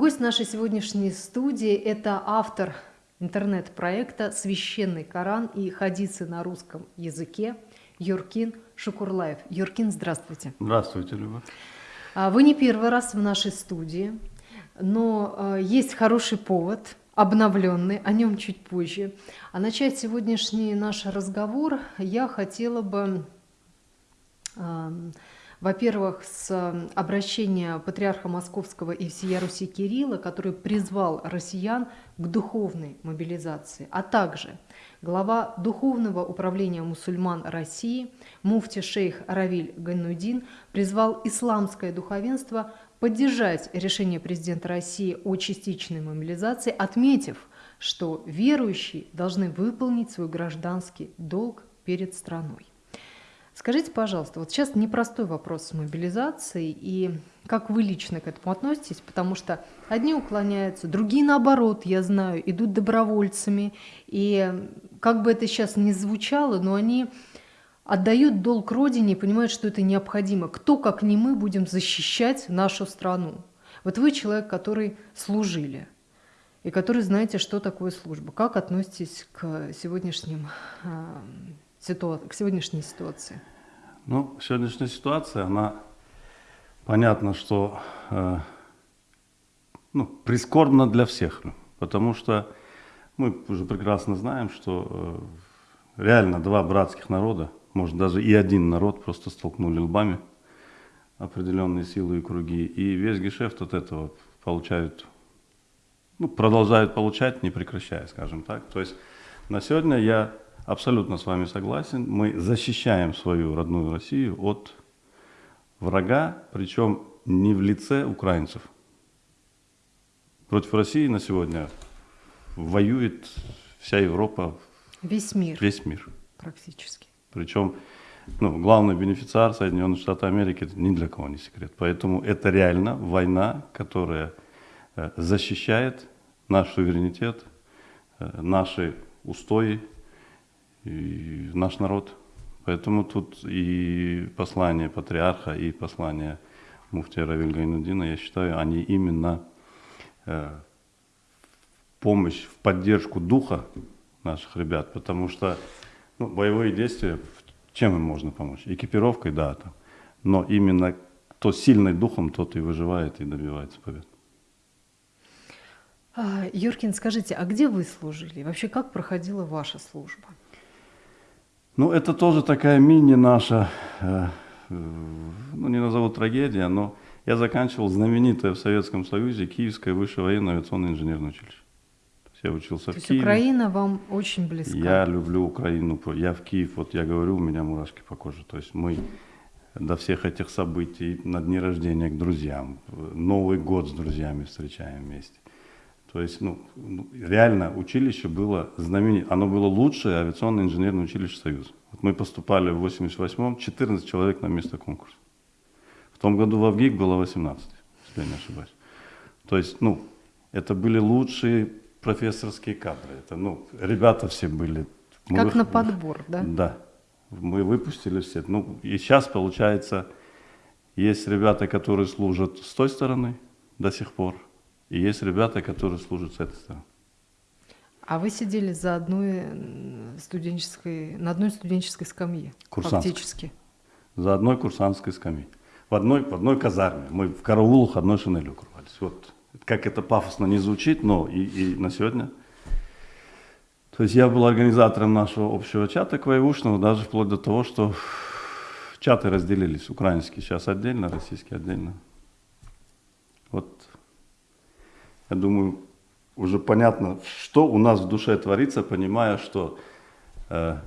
Гость нашей сегодняшней студии – это автор интернет-проекта «Священный Коран» и хадисы на русском языке Юркин Шукурлаев. Юркин, здравствуйте. Здравствуйте, Люба. А, вы не первый раз в нашей студии, но а, есть хороший повод, обновленный, о нем чуть позже. А начать сегодняшний наш разговор я хотела бы во-первых, с обращения патриарха Московского и всея Руси Кирилла, который призвал россиян к духовной мобилизации, а также глава Духовного управления мусульман России, муфти шейх Равиль Ганнудин, призвал исламское духовенство поддержать решение президента России о частичной мобилизации, отметив, что верующие должны выполнить свой гражданский долг перед страной. Скажите, пожалуйста, вот сейчас непростой вопрос с мобилизацией, и как вы лично к этому относитесь? Потому что одни уклоняются, другие, наоборот, я знаю, идут добровольцами, и как бы это сейчас ни звучало, но они отдают долг Родине и понимают, что это необходимо. Кто, как не мы, будем защищать нашу страну? Вот вы человек, который служили, и который знаете, что такое служба. Как относитесь к сегодняшним а, к сегодняшней ситуации? Ну, сегодняшняя ситуация, она понятно, что э, ну, прискорбна для всех, потому что мы уже прекрасно знаем, что э, реально два братских народа, может даже и один народ просто столкнули лбами определенные силы и круги, и весь гешефт от этого получают, ну, продолжают получать, не прекращая, скажем так. То есть на сегодня я абсолютно с вами согласен. Мы защищаем свою родную Россию от врага, причем не в лице украинцев. Против России на сегодня воюет вся Европа. Весь мир. Весь мир. Практически. Причем ну, главный бенефициар Соединенных Штатов Америки это ни для кого не секрет. Поэтому это реально война, которая э, защищает наш суверенитет, э, наши устои, и наш народ. Поэтому тут и послание патриарха, и послание муфтия Равиль Гайнудина, я считаю, они именно э, помощь в поддержку духа наших ребят, потому что ну, боевые действия, чем им можно помочь? Экипировкой, да, там. но именно кто сильный духом, тот и выживает и добивается побед. А, Юркин, скажите, а где вы служили? Вообще, как проходила ваша служба? Ну, это тоже такая мини наша, э, ну, не назову трагедия, но я заканчивал знаменитое в Советском Союзе Киевское высшее военное авиационное инженерное училище. То есть я учился То в есть Киеве. Украина вам очень близка? Я люблю Украину. Я в Киев, вот я говорю, у меня мурашки по коже. То есть мы до всех этих событий, на дни рождения к друзьям, Новый год с друзьями встречаем вместе. То есть, ну, реально училище было знаменитое. Оно было лучшее авиационное инженерное училище Союза. Вот мы поступали в 88-м, 14 человек на место конкурса. В том году в Авгик было 18, если я не ошибаюсь. То есть, ну, это были лучшие профессорские кадры. Это, ну, ребята все были. Как мы, на подбор, да? Да. Мы выпустили все. Ну, и сейчас, получается, есть ребята, которые служат с той стороны до сих пор, и есть ребята, которые служат с этой стороны. А вы сидели за одной студенческой, на одной студенческой скамье, Курсантской. фактически? За одной курсантской скамьей. В одной, в одной казарме. Мы в караулах одной шинелью укрывались. Вот как это пафосно не звучит, но и, и на сегодня. То есть я был организатором нашего общего чата квоевушного, даже вплоть до того, что чаты разделились. Украинский сейчас отдельно, российский отдельно. Вот я думаю, уже понятно, что у нас в душе творится, понимая, что э,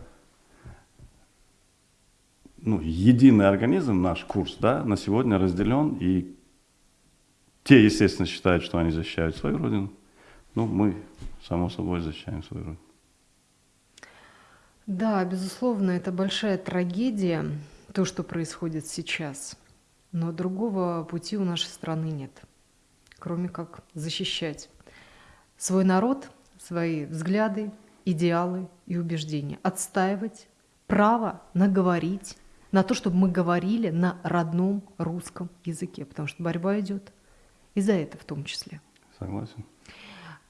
ну, единый организм, наш курс, да, на сегодня разделен, и те, естественно, считают, что они защищают свою родину, ну, мы, само собой, защищаем свою родину. Да, безусловно, это большая трагедия, то, что происходит сейчас. Но другого пути у нашей страны нет кроме как защищать свой народ, свои взгляды, идеалы и убеждения, отстаивать право наговорить, на то, чтобы мы говорили на родном русском языке, потому что борьба идет и за это в том числе. Согласен.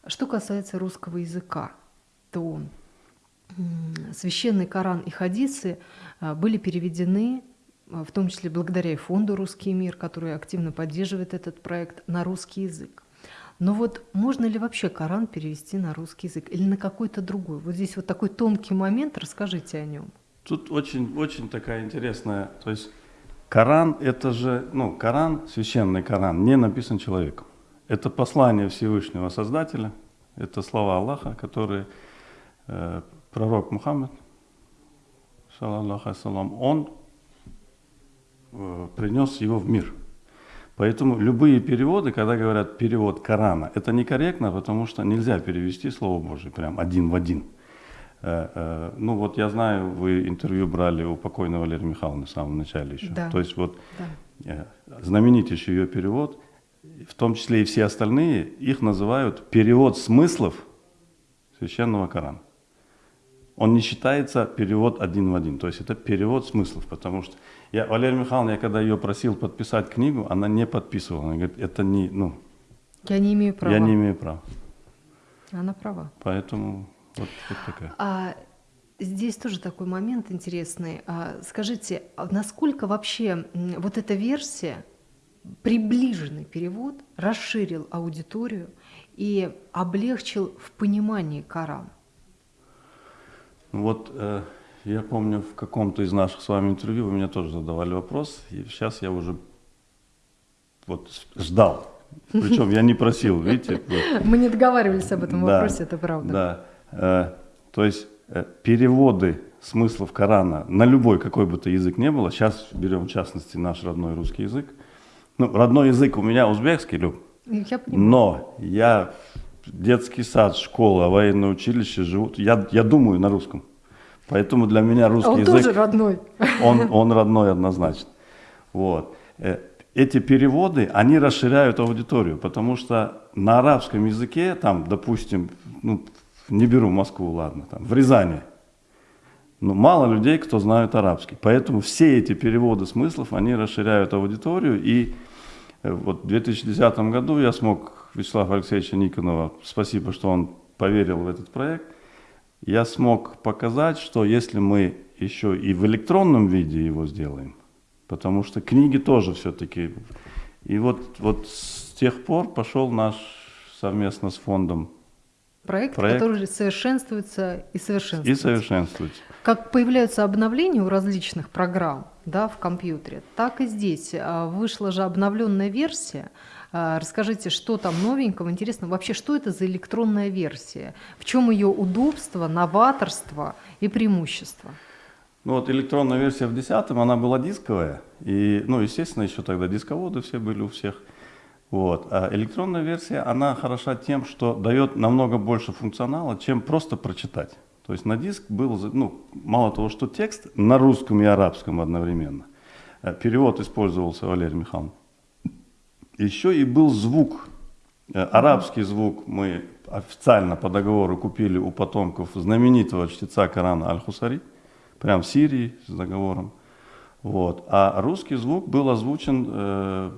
Что касается русского языка, то священный Коран и хадисы а, были переведены, в том числе благодаря и фонду «Русский мир», который активно поддерживает этот проект, на русский язык. Но вот можно ли вообще Коран перевести на русский язык или на какой-то другой? Вот здесь вот такой тонкий момент, расскажите о нем. Тут очень, очень такая интересная, то есть Коран это же, ну, Коран, священный Коран, не написан человеком. Это послание Всевышнего Создателя, это слова Аллаха, которые э, пророк Мухаммад, салам, он принес его в мир. Поэтому любые переводы, когда говорят перевод Корана, это некорректно, потому что нельзя перевести Слово Божие прям один в один. Э, э, ну вот я знаю, вы интервью брали у покойного Валерия Михайловны в самом начале еще. Да. То есть вот Да. э, знаменитейший ее перевод, в том числе и все остальные, их называют перевод смыслов священного Корана. Он не считается перевод один в один, то есть это перевод смыслов, потому что я, Валерия Михайловна, я когда ее просил подписать книгу, она не подписывала, она говорит, это не, ну, Я не имею права. я не имею права, Она права. поэтому вот, вот такая. А здесь тоже такой момент интересный. А, скажите, а насколько вообще вот эта версия, приближенный перевод, расширил аудиторию и облегчил в понимании Коран? Ну Вот э, я помню в каком-то из наших с вами интервью вы меня тоже задавали вопрос, и сейчас я уже вот ждал. Причем я не просил, видите? вот. Мы не договаривались об этом Да, вопросе, это правда. Да. Э, то есть э, переводы смыслов Корана на любой, какой бы то язык не было, сейчас берем в частности наш родной русский язык. Ну, родной язык у меня узбекский, Люб, Я понимаю. но я детский сад, школа, военное училище живу, я, я думаю на русском. Поэтому для меня А русский он язык... тоже родной. Он, он родной однозначно. Вот. Э, Эти переводы, они расширяют аудиторию, потому что на арабском языке, там, допустим, ну, не беру Москву, ладно, там, в Рязани, ну, мало людей, кто знают арабский. Поэтому все эти переводы смыслов, они расширяют аудиторию. И э, вот в 2010 году я смог Вячеслава Алексеевича Никонова, спасибо, что он поверил в этот проект, я смог показать, что если мы еще и в электронном виде его сделаем, потому что книги тоже все-таки. И вот, вот с тех пор пошел наш совместно с фондом Проект, Проект. который совершенствуется и и совершенствуется. Как появляются обновления у различных программ да, в компьютере, так и здесь. А, Вышла же обновленная версия. А, Расскажите, что там новенького, интересно, вообще, что это за электронная версия? В чем ее удобство, новаторство и преимущество? Ну вот электронная версия в 10 она была дисковая. И, ну, естественно, еще тогда дисководы все были у всех. Вот. А электронная версия, она хороша тем, что дает намного больше функционала, чем просто прочитать. То есть на диск был, ну, мало того, что текст на русском и арабском одновременно. Э, Перевод использовался Валерий Михайловна. Еще и был звук. Э, Арабский звук мы официально по договору купили у потомков знаменитого чтеца Корана Аль-Хусари, прям в Сирии с договором. Вот. А русский звук был озвучен э,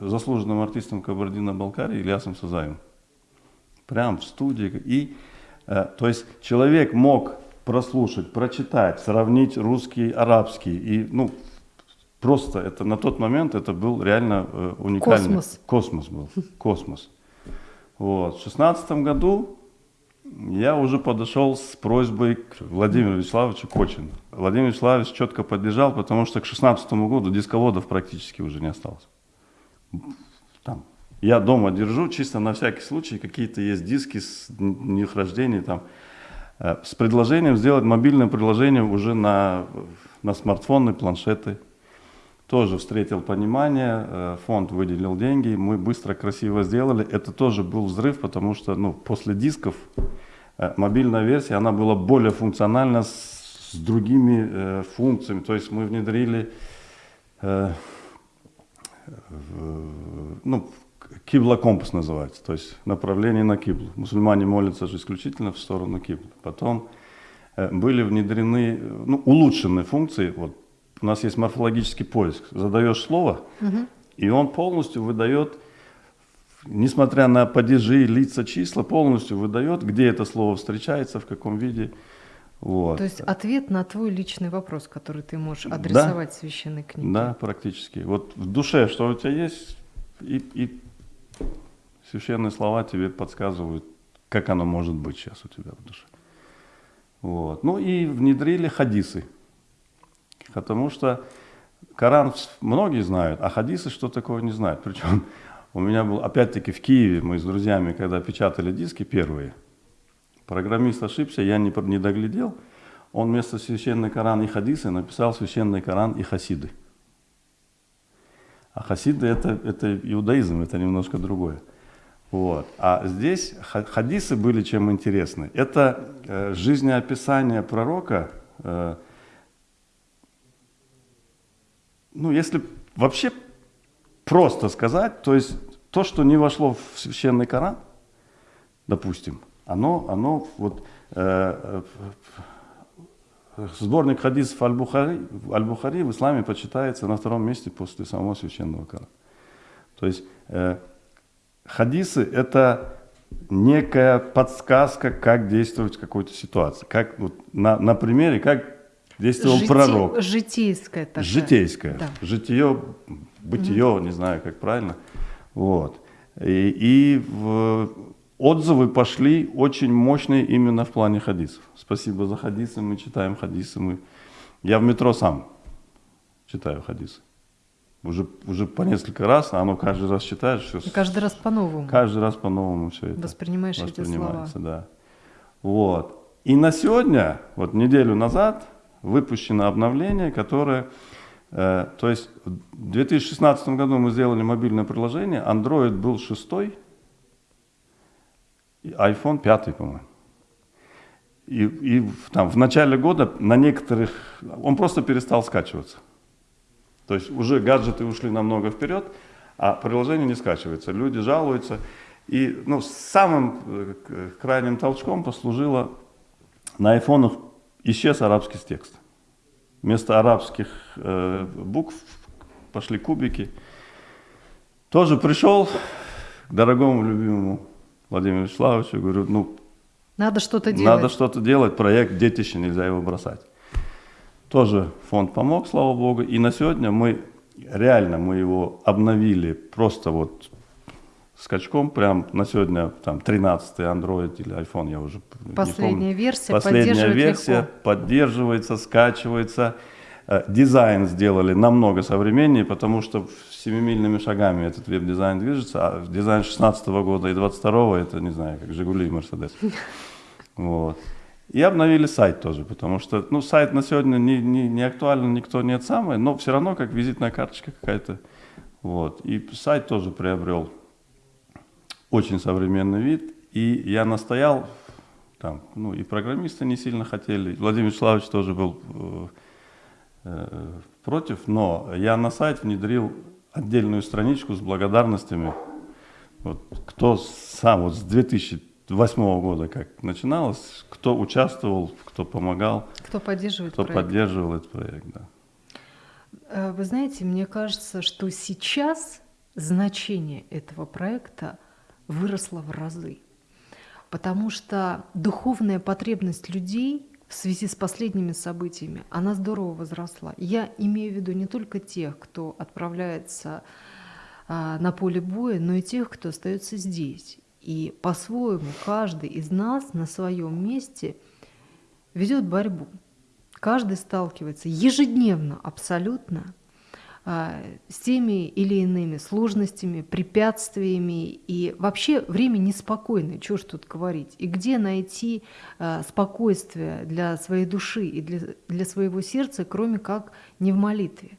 заслуженным артистом Кабардино-Балкарии Ильясом Сазаевым. Прям в студии. И, э, то есть человек мог прослушать, прочитать, сравнить русский, арабский. И, ну, просто это на тот момент это был реально э, уникальный. Космос. Космос был. Космос. Вот. В шестнадцатом году я уже подошел с просьбой к Владимиру Вячеславовичу Кочину. Владимир Вячеславович четко поддержал, потому что к 2016 году дисководов практически уже не осталось. Там. Я дома держу, чисто на всякий случай, какие-то есть диски с н- их рождения там. Э, С предложением сделать мобильное приложение уже на, на смартфоны, планшеты. Тоже встретил понимание, э, фонд выделил деньги, мы быстро, красиво сделали. Это тоже был взрыв, потому что ну, после дисков э, мобильная версия, она была более функциональна с, с другими э, функциями. То есть мы внедрили э, в- ну, кибла компас называется, то есть направление на киблу. Мусульмане молятся же исключительно в сторону киблы. Потом э, были внедрены э, ну, улучшенные функции. Вот у нас есть морфологический поиск. Задаешь слово, и он полностью выдает несмотря на падежи, лица, числа, полностью выдает, где это слово встречается, в каком виде. Вот. То есть ответ на твой личный вопрос, который ты можешь адресовать да, священной книге. Да, практически. Вот в душе, что у тебя есть, и, и священные слова тебе подсказывают, как оно может быть сейчас у тебя в душе. Вот. Ну и внедрили хадисы. Потому что Коран многие знают, а хадисы что такое не знают. Причем у меня был, опять-таки, в Киеве, мы с друзьями, когда печатали диски первые, программист ошибся, я не, не доглядел, он вместо священный Коран и хадисы написал священный Коран и хасиды. А хасиды это, это иудаизм, это немножко другое. Вот. А здесь хадисы были чем интересны. Это э, жизнеописание пророка, э, ну, если вообще просто сказать, то есть то, что не вошло в священный Коран, допустим, оно, оно вот э, э, сборник хадисов Аль-Бухари, Аль-Бухари в исламе почитается на втором месте после самого священного Корана. То есть э, хадисы это некая подсказка, как действовать в какой-то ситуации. Как, вот, на, на примере, как действовал Жити, пророк. Житейское такое. Житейское. Да. Житие бытие, mm не знаю, как правильно. Вот. И, и в, отзывы пошли очень мощные именно в плане хадисов. Спасибо за хадисы, мы читаем хадисы. Мы... Я в метро сам читаю хадисы. Уже, уже по несколько раз, а оно каждый раз читаешь. Все, И каждый раз по-новому. Каждый раз по-новому все это. Воспринимаешь эти слова. Да. Вот. И на сегодня, вот неделю назад, выпущено обновление, которое Э, то есть в 2016 году мы сделали мобильное приложение, Android был шестой, iPhone пятый, по-моему. И, и там, в начале года на некоторых, он просто перестал скачиваться. То есть уже гаджеты ушли намного вперед, а приложение не скачивается. Люди жалуются. И ну, самым э, крайним толчком послужило, на айфонах исчез арабский текст. Вместо арабских э, букв пошли кубики. Тоже пришел к дорогому любимому Владимиру Вячеславовичу, говорю, ну, надо что-то делать. Надо что-то делать, проект детище, нельзя его бросать. Тоже фонд помог, слава богу, и на сегодня мы, реально мы его обновили просто вот скачком, прям на сегодня там 13 Android или iPhone, я уже Последняя не помню. версия Последняя версия легко. поддерживается, скачивается. Э, дизайн сделали намного современнее, потому что семимильными шагами этот веб-дизайн движется, а дизайн 16 -го года и 22 это, не знаю, как Жигули и Мерседес. Вот. И обновили сайт тоже, потому что ну, сайт на сегодня не, не, не актуален, никто нет самый, но все равно как визитная карточка какая-то. Вот. И сайт тоже приобрел очень современный вид. И я настоял, там, ну и программисты не сильно хотели, Владимир Вячеславович тоже был э, э, против, но я на сайт внедрил отдельную страничку с благодарностями. Вот, кто сам, вот с 2008 года как начиналось, кто участвовал, кто помогал. Кто поддерживает Кто проект. поддерживал этот проект, да. Э, вы знаете, мне кажется, что сейчас значение этого проекта – выросла в разы. Потому что духовная потребность людей в связи с последними событиями, она здорово возросла. Я имею в виду не только тех, кто отправляется а, на поле боя, но и тех, кто остается здесь. И по-своему каждый из нас на своем месте ведет борьбу. Каждый сталкивается ежедневно абсолютно с теми или иными сложностями, препятствиями. И вообще время неспокойное, что ж тут говорить. И где найти а, спокойствие для своей души и для, для своего сердца, кроме как не в молитве.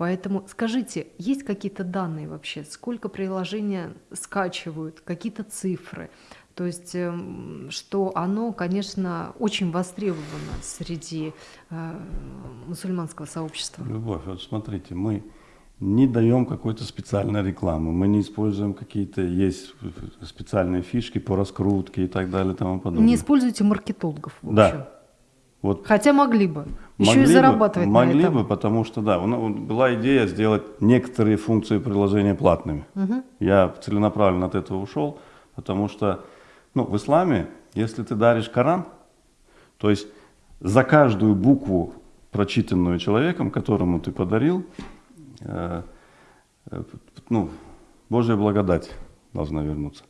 Поэтому скажите, есть какие-то данные вообще, сколько приложения скачивают, какие-то цифры? То есть, эм, что оно, конечно, очень востребовано среди э, мусульманского сообщества. Любовь, вот смотрите, мы не даем какой-то специальной рекламы, мы не используем какие-то, есть специальные фишки по раскрутке и так далее и тому подобное. Не используйте маркетологов, в общем. Да. Вот Хотя могли бы. Еще могли и зарабатывать бы, Могли бы, потому что, да, была идея сделать некоторые функции приложения платными. Угу. Я целенаправленно от этого ушел, потому что ну, в исламе, если ты даришь Коран, то есть за каждую букву, прочитанную человеком, которому ты подарил, э, э, ну, Божья благодать должна вернуться.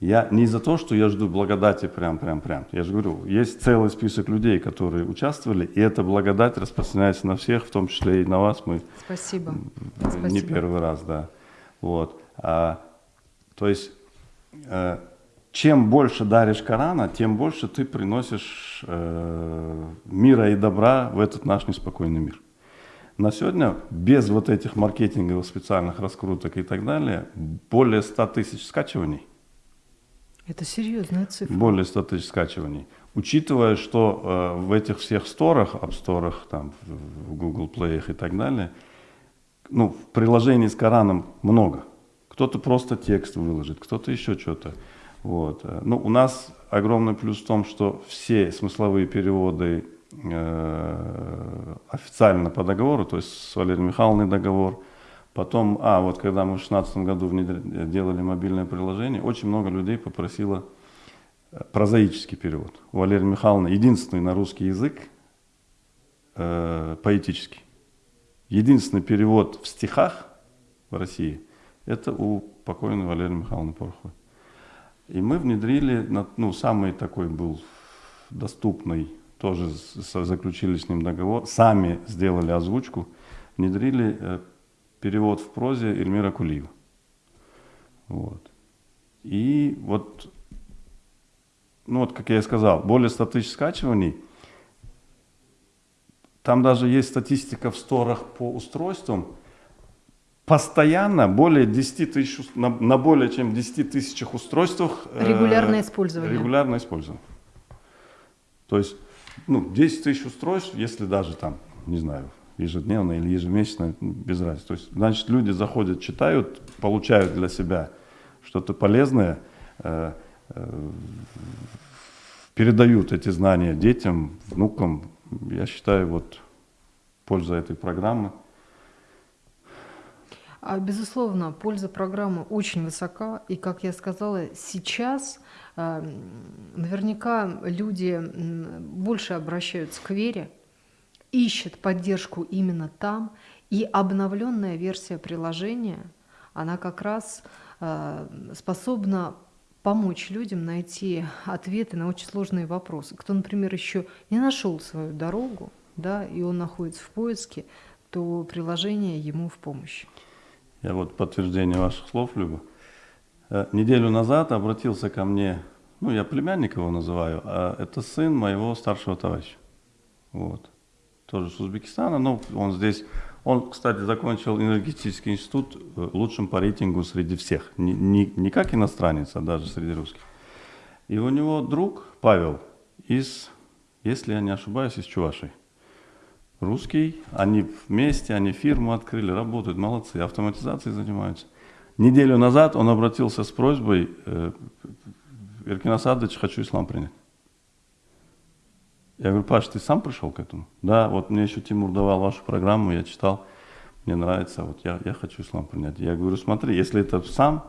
Я не за то, что я жду благодати прям-прям-прям. Я же говорю, есть целый список людей, которые участвовали, и эта благодать распространяется на всех, в том числе и на вас. Мы Спасибо. Не Спасибо. первый раз, да. Вот. А, то есть, э, чем больше даришь Корана, тем больше ты приносишь э, мира и добра в этот наш неспокойный мир. На сегодня без вот этих маркетинговых специальных раскруток и так далее более 100 тысяч скачиваний – это серьезная цифра. Более 100 тысяч скачиваний. Учитывая, что э, в этих всех сторах, App Store, там, в Google Play и так далее, ну, приложений с Кораном много. Кто-то просто текст выложит, кто-то еще что-то. Вот. Ну, у нас огромный плюс в том, что все смысловые переводы э, официально по договору, то есть с Валерией Михайловной договор, Потом, а, вот когда мы в 2016 году делали мобильное приложение, очень много людей попросило э, прозаический перевод. У Валерии Михайловны единственный на русский язык э, поэтический. Единственный перевод в стихах в России это у покойной Валерии Михайловны Пороховой. И мы внедрили, ну, самый такой был доступный, тоже заключили с ним договор, сами сделали озвучку, внедрили э, перевод в прозе Эльмира Кулиева. Вот. И вот, ну вот, как я и сказал, более 100 тысяч скачиваний. Там даже есть статистика в сторах по устройствам. Постоянно более 10 тысяч, на, на более чем 10 тысячах устройствах регулярное э, использование. Регулярное использование. То есть, ну, 10 тысяч устройств, если даже там, не знаю, ежедневно или ежемесячно, без разницы. То есть, значит, люди заходят, читают, получают для себя что-то полезное, э, э, передают эти знания детям, внукам. Я считаю, вот польза этой программы. А, безусловно, польза программы очень высока. И, как я сказала, сейчас э, наверняка люди больше обращаются к вере, ищет поддержку именно там, и обновленная версия приложения, она как раз э, способна помочь людям найти ответы на очень сложные вопросы. Кто, например, еще не нашел свою дорогу, да, и он находится в поиске, то приложение ему в помощь. Я вот подтверждение ваших слов, Люба. Э, неделю назад обратился ко мне, ну, я племянник его называю, а это сын моего старшего товарища. Вот тоже с Узбекистана, но он здесь, он, кстати, закончил энергетический институт э, лучшим по рейтингу среди всех, не, не, не как иностранец, а даже среди русских. И у него друг Павел из, если я не ошибаюсь, из Чувашии. Русский, они вместе, они фирму открыли, работают, молодцы, автоматизацией занимаются. Неделю назад он обратился с просьбой, э, Иркин Асадович, хочу ислам принять. Я говорю, Паш, ты сам пришел к этому? Да, вот мне еще Тимур давал вашу программу, я читал, мне нравится, вот я, я хочу ислам принять. Я говорю, смотри, если это сам,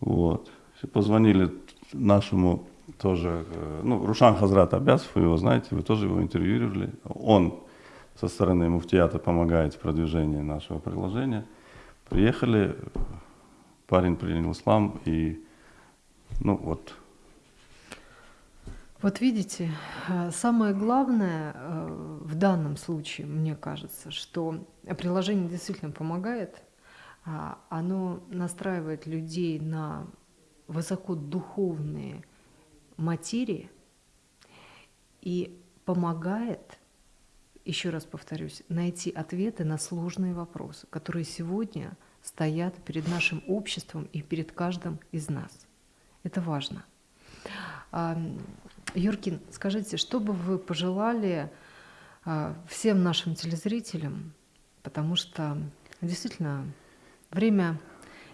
вот, позвонили нашему тоже, э, ну, Рушан Хазрат Абясов, вы его знаете, вы тоже его интервьюировали. Он со стороны муфтиата помогает в продвижении нашего приложения. Приехали, парень принял ислам и, ну, вот, вот видите, э, самое главное э, в данном случае, мне кажется, что приложение действительно помогает, а, оно настраивает людей на высокодуховные материи и помогает, еще раз повторюсь, найти ответы на сложные вопросы, которые сегодня стоят перед нашим обществом и перед каждым из нас. Это важно. Юркин, скажите, что бы вы пожелали а, всем нашим телезрителям, потому что действительно время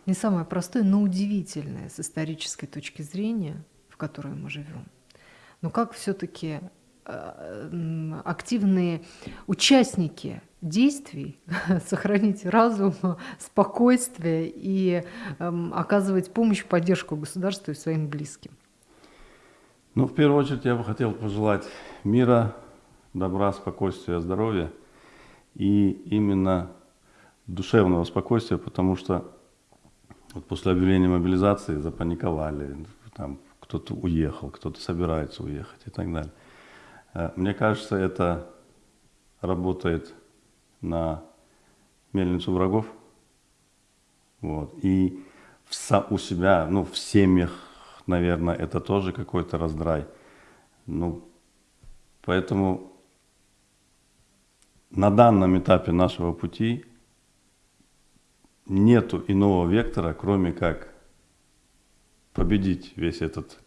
не самое простое, но удивительное с исторической точки зрения, в которой мы живем. Но как все-таки активные участники действий, сохранить разум, спокойствие и эм, оказывать помощь, поддержку государству и своим близким. Ну, в первую очередь, я бы хотел пожелать мира, добра, спокойствия, здоровья и именно душевного спокойствия, потому что вот после объявления мобилизации запаниковали, там кто-то уехал, кто-то собирается уехать и так далее. Э, Мне кажется, это работает на мельницу врагов. Вот. И в у себя, ну, в семьях, наверное, это тоже какой-то раздрай. Ну, поэтому на данном этапе нашего пути нету иного вектора, кроме как победить весь этот,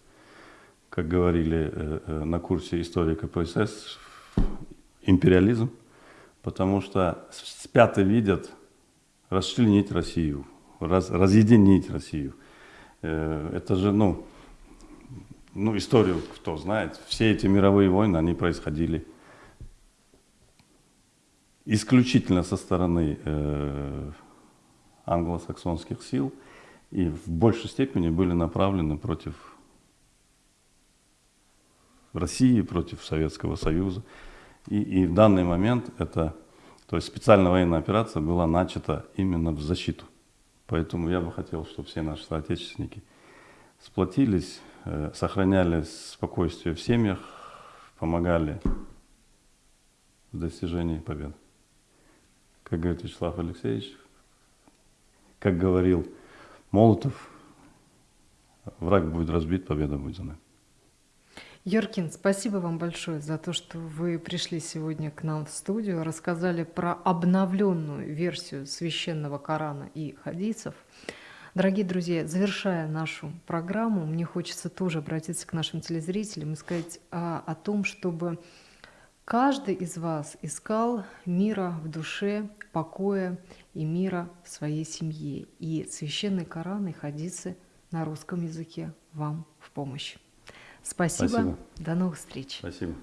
как говорили э, э, на курсе истории КПСС, империализм, потому что спят и видят расчленить Россию, раз- разъединить Россию. Э, Это же, ну, ну, историю кто знает, все эти мировые войны, они происходили исключительно со стороны э, англосаксонских сил и в большей степени были направлены против России, против Советского Союза. И, и в данный момент это, то есть специальная военная операция была начата именно в защиту. Поэтому я бы хотел, чтобы все наши соотечественники сплотились, э, сохраняли спокойствие в семьях, помогали в достижении побед. Как говорит Вячеслав Алексеевич, как говорил Молотов, враг будет разбит, победа будет за нами. Йоркин, спасибо вам большое за то, что вы пришли сегодня к нам в студию, рассказали про обновленную версию священного Корана и хадисов. Дорогие друзья, завершая нашу программу, мне хочется тоже обратиться к нашим телезрителям и сказать а, о том, чтобы каждый из вас искал мира в душе, покоя и мира в своей семье. И священный Коран и хадисы на русском языке вам в помощь. Спасибо. Спасибо. До новых встреч. Спасибо.